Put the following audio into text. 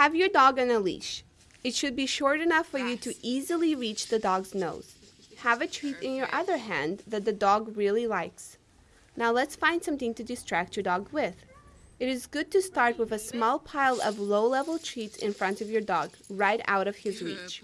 Have your dog on a leash. It should be short enough for you to easily reach the dog's nose. Have a treat in your other hand that the dog really likes. Now let's find something to distract your dog with. It is good to start with a small pile of low-level treats in front of your dog, right out of his reach.